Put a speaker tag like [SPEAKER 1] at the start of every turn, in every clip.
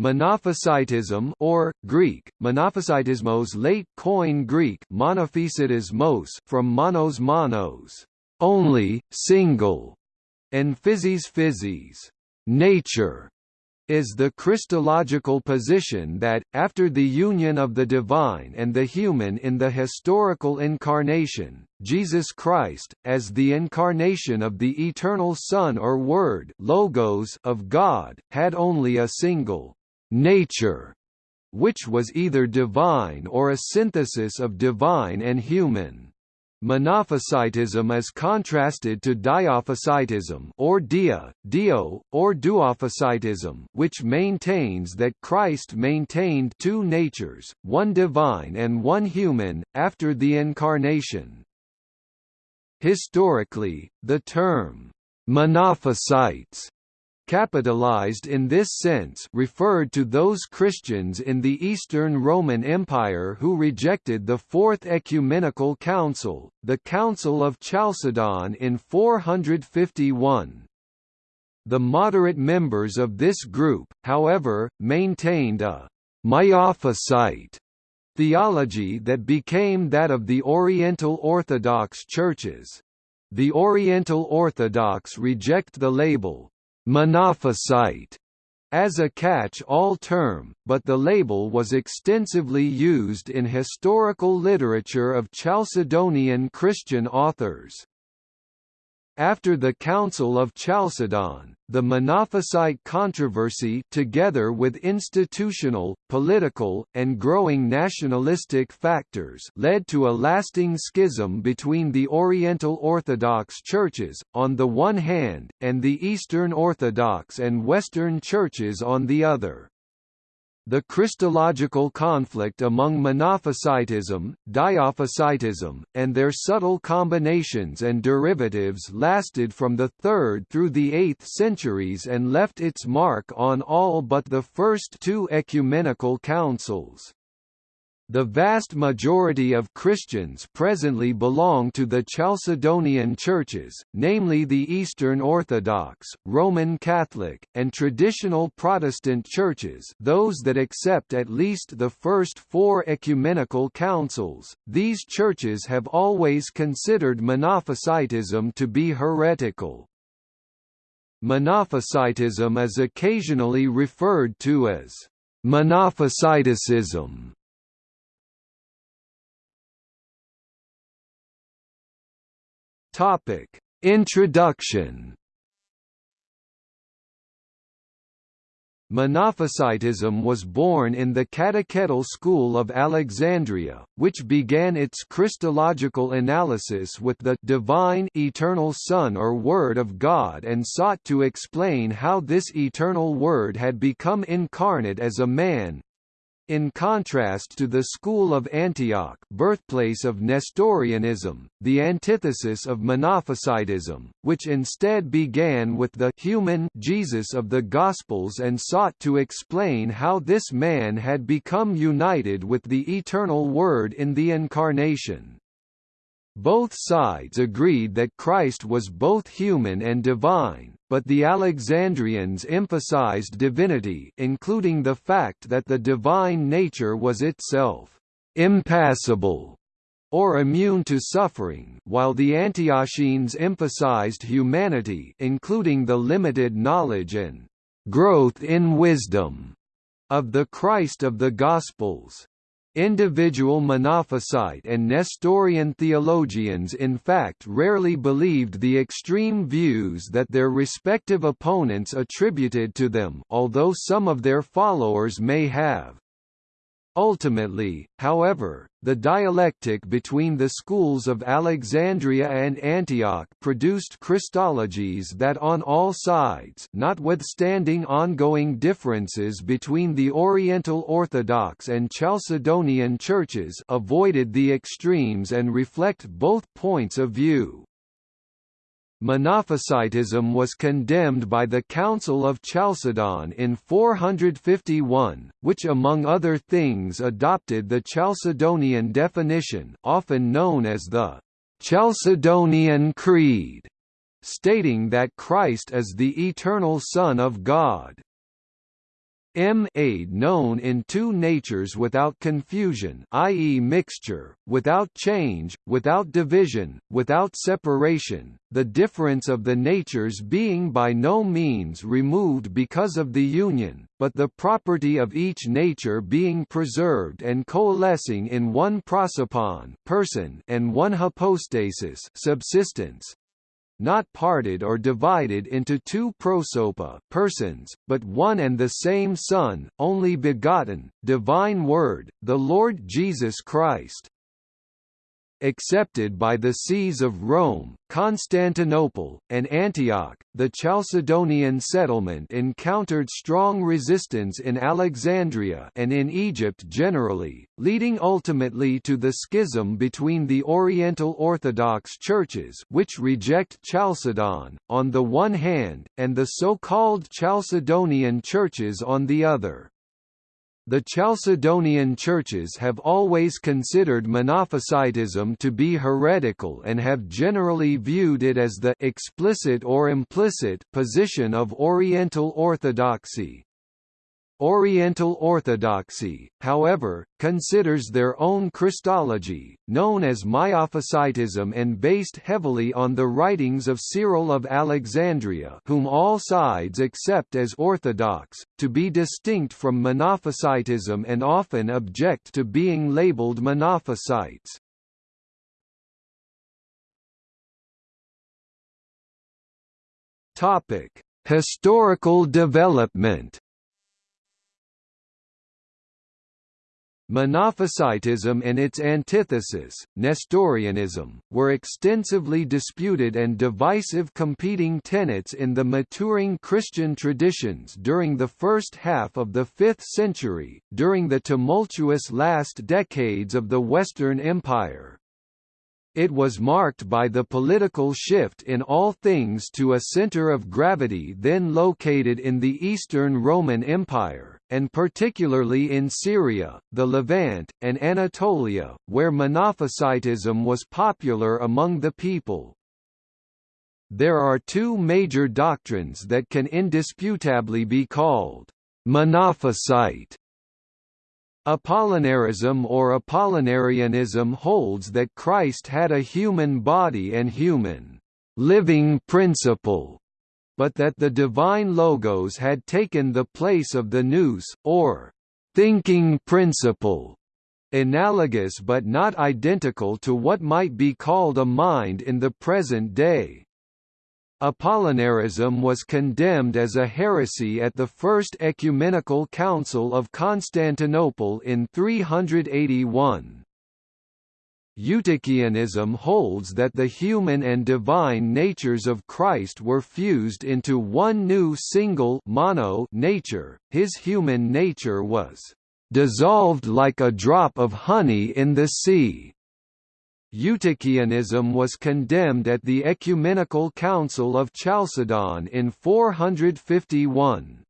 [SPEAKER 1] Monophysitism or, Greek, monophysitismos late coin Greek monophysitismos from monos monos, only, single, and physis physis, nature, is the Christological position that, after the union of the divine and the human in the historical incarnation, Jesus Christ, as the incarnation of the eternal Son or Word logos of God, had only a single nature, which was either divine or a synthesis of divine and human. Monophysitism is contrasted to diophysitism or dia, dio, or duophysitism which maintains that Christ maintained two natures, one divine and one human, after the Incarnation. Historically, the term, monophysites capitalized in this sense referred to those Christians in the Eastern Roman Empire who rejected the Fourth Ecumenical Council, the Council of Chalcedon in 451. The moderate members of this group, however, maintained a Miaphysite theology that became that of the Oriental Orthodox churches. The Oriental Orthodox reject the label, monophysite as a catch-all term, but the label was extensively used in historical literature of Chalcedonian Christian authors. After the Council of Chalcedon, the Monophysite controversy together with institutional, political, and growing nationalistic factors led to a lasting schism between the Oriental Orthodox churches, on the one hand, and the Eastern Orthodox and Western churches on the other. The Christological conflict among Monophysitism, Diophysitism, and their subtle combinations and derivatives lasted from the 3rd through the 8th centuries and left its mark on all but the first two ecumenical councils. The vast majority of Christians presently belong to the Chalcedonian churches, namely the Eastern Orthodox, Roman Catholic, and traditional Protestant churches those that accept at least the first four ecumenical councils. These churches have always considered Monophysitism to be heretical. Monophysitism is occasionally referred to as Monophysiticism Topic: Introduction. Monophysitism was born in the Catechetical School of Alexandria, which began its Christological analysis with the divine eternal Son or Word of God and sought to explain how this eternal Word had become incarnate as a man, in contrast to the school of Antioch birthplace of Nestorianism, the antithesis of Monophysitism, which instead began with the human Jesus of the Gospels and sought to explain how this man had become united with the eternal Word in the Incarnation. Both sides agreed that Christ was both human and divine, but the Alexandrians emphasized divinity including the fact that the divine nature was itself impassible or immune to suffering while the Antiochenes emphasized humanity including the limited knowledge and growth in wisdom of the Christ of the Gospels. Individual Monophysite and Nestorian theologians in fact rarely believed the extreme views that their respective opponents attributed to them although some of their followers may have. Ultimately, however, the dialectic between the schools of Alexandria and Antioch produced Christologies that on all sides notwithstanding ongoing differences between the Oriental Orthodox and Chalcedonian churches avoided the extremes and reflect both points of view. Monophysitism was condemned by the Council of Chalcedon in 451, which among other things adopted the Chalcedonian definition often known as the Chalcedonian Creed, stating that Christ is the eternal Son of God. M aid known in two natures without confusion i.e. mixture, without change, without division, without separation, the difference of the natures being by no means removed because of the union, but the property of each nature being preserved and coalescing in one prosopon person and one hypostasis subsistence, not parted or divided into two prosopa persons, but one and the same Son, only begotten, divine Word, the Lord Jesus Christ accepted by the sees of Rome, Constantinople, and Antioch. The Chalcedonian settlement encountered strong resistance in Alexandria and in Egypt generally, leading ultimately to the schism between the Oriental Orthodox churches which reject Chalcedon, on the one hand, and the so-called Chalcedonian churches on the other. The Chalcedonian churches have always considered Monophysitism to be heretical and have generally viewed it as the explicit or implicit position of Oriental Orthodoxy. Oriental Orthodoxy, however, considers their own Christology, known as Miaphysitism and based heavily on the writings of Cyril of Alexandria whom all sides accept as orthodox, to be distinct from Monophysitism and often object to being labeled Monophysites. Historical development Monophysitism and its antithesis, Nestorianism, were extensively disputed and divisive competing tenets in the maturing Christian traditions during the first half of the 5th century, during the tumultuous last decades of the Western Empire. It was marked by the political shift in all things to a center of gravity then located in the Eastern Roman Empire, and particularly in Syria, the Levant, and Anatolia, where Monophysitism was popular among the people. There are two major doctrines that can indisputably be called Monophysite Apollinarism or Apollinarianism holds that Christ had a human body and human living principle, but that the divine logos had taken the place of the nous, or thinking principle, analogous but not identical to what might be called a mind in the present day. Apollinarism was condemned as a heresy at the First Ecumenical Council of Constantinople in 381. Eutychianism holds that the human and divine natures of Christ were fused into one new single mono nature, his human nature was dissolved like a drop of honey in the sea. Eutychianism was condemned at the Ecumenical Council of Chalcedon in 451.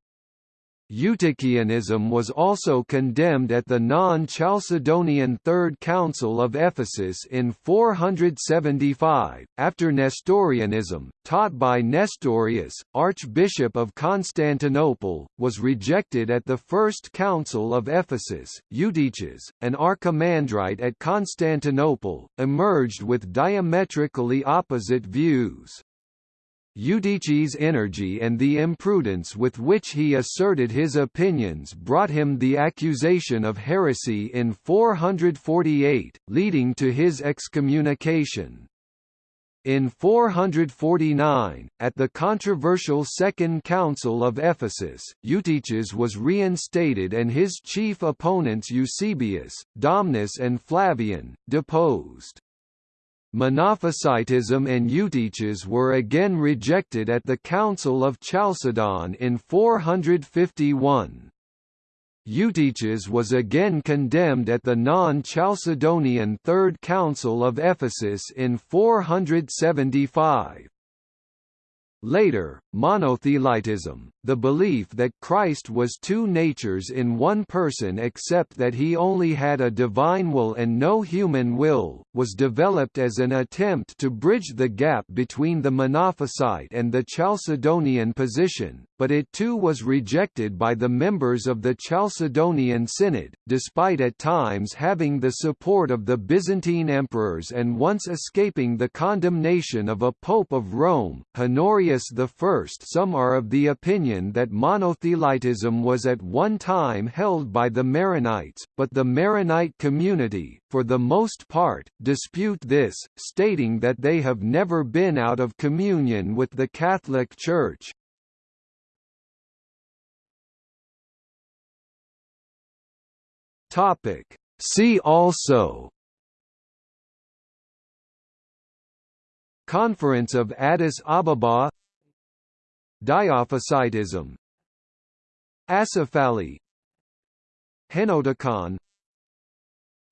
[SPEAKER 1] Eutychianism was also condemned at the non-Chalcedonian Third Council of Ephesus in 475, after Nestorianism, taught by Nestorius, Archbishop of Constantinople, was rejected at the First Council of Ephesus. Eutyches, an archimandrite at Constantinople, emerged with diametrically opposite views. Eutyches' energy and the imprudence with which he asserted his opinions brought him the accusation of heresy in 448, leading to his excommunication. In 449, at the controversial Second Council of Ephesus, Eutyches was reinstated and his chief opponents Eusebius, Domnus and Flavian, deposed. Monophysitism and Eutyches were again rejected at the Council of Chalcedon in 451. Eutyches was again condemned at the non-Chalcedonian Third Council of Ephesus in 475. Later, monothelitism, the belief that Christ was two natures in one person except that he only had a divine will and no human will, was developed as an attempt to bridge the gap between the Monophysite and the Chalcedonian position, but it too was rejected by the members of the Chalcedonian Synod, despite at times having the support of the Byzantine emperors and once escaping the condemnation of a Pope of Rome, Honorius I. Some are of the opinion that monothelitism was at one time held by the Maronites, but the Maronite community, for the most part, dispute this, stating that they have never been out of communion with the Catholic Church. Topic. See also Conference of Addis Ababa Diophysitism. Acephali Henoticon.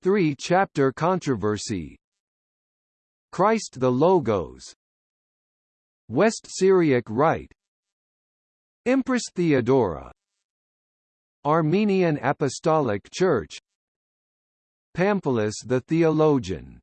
[SPEAKER 1] Three-chapter controversy. Christ the Logos. West Syriac Rite. Empress Theodora. Armenian Apostolic Church. Pamphilus the Theologian